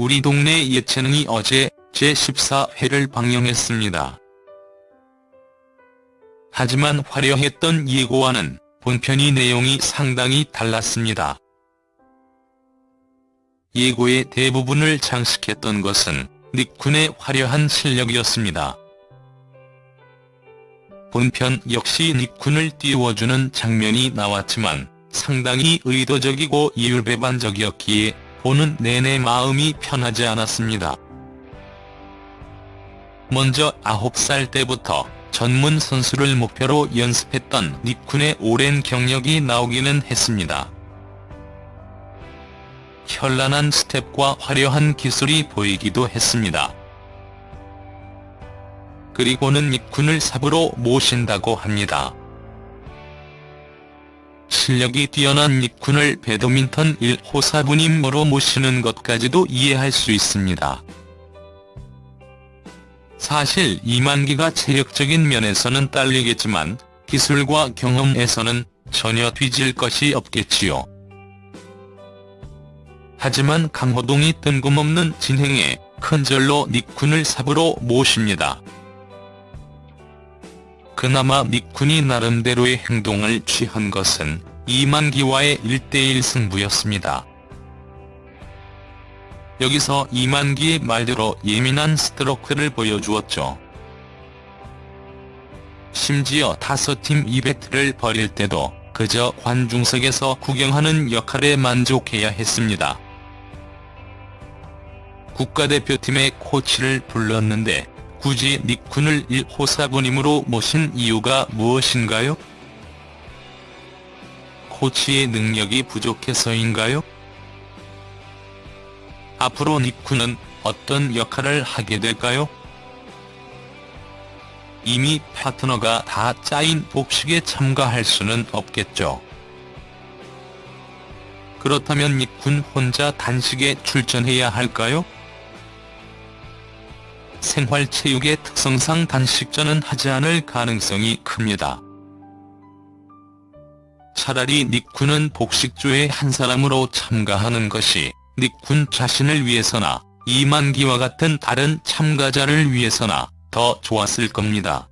우리 동네 예체능이 어제 제14회를 방영했습니다. 하지만 화려했던 예고와는 본편이 내용이 상당히 달랐습니다. 예고의 대부분을 장식했던 것은 닉쿤의 화려한 실력이었습니다. 본편 역시 닉쿤을 띄워주는 장면이 나왔지만 상당히 의도적이고 이율배반적이었기에 보는 내내 마음이 편하지 않았습니다. 먼저 9살 때부터 전문 선수를 목표로 연습했던 닉쿤의 오랜 경력이 나오기는 했습니다. 현란한 스텝과 화려한 기술이 보이기도 했습니다. 그리고는 닉쿤을 삽으로 모신다고 합니다. 실력이 뛰어난 닉쿤을 배드민턴 1호 사부님으로 모시는 것까지도 이해할 수 있습니다. 사실 이만기가 체력적인 면에서는 딸리겠지만 기술과 경험에서는 전혀 뒤질 것이 없겠지요. 하지만 강호동이 뜬금없는 진행에 큰절로 닉쿤을 삽으로 모십니다. 그나마 닉쿤이 나름대로의 행동을 취한 것은 이만기와의 1대1 승부였습니다. 여기서 이만기의 말대로 예민한 스트로크를 보여주었죠. 심지어 다섯 팀 이벤트를 벌일 때도 그저 관중석에서 구경하는 역할에 만족해야 했습니다. 국가대표팀의 코치를 불렀는데 굳이 닉쿤을 1호 사부님으로 모신 이유가 무엇인가요? 코치의 능력이 부족해서인가요? 앞으로 닉쿤은 어떤 역할을 하게 될까요? 이미 파트너가 다 짜인 복식에 참가할 수는 없겠죠. 그렇다면 닉쿤 혼자 단식에 출전해야 할까요? 생활체육의 특성상 단식전은 하지 않을 가능성이 큽니다. 차라리 닉쿤은 복식조의 한 사람으로 참가하는 것이 닉쿤 자신을 위해서나 이만기와 같은 다른 참가자를 위해서나 더 좋았을 겁니다.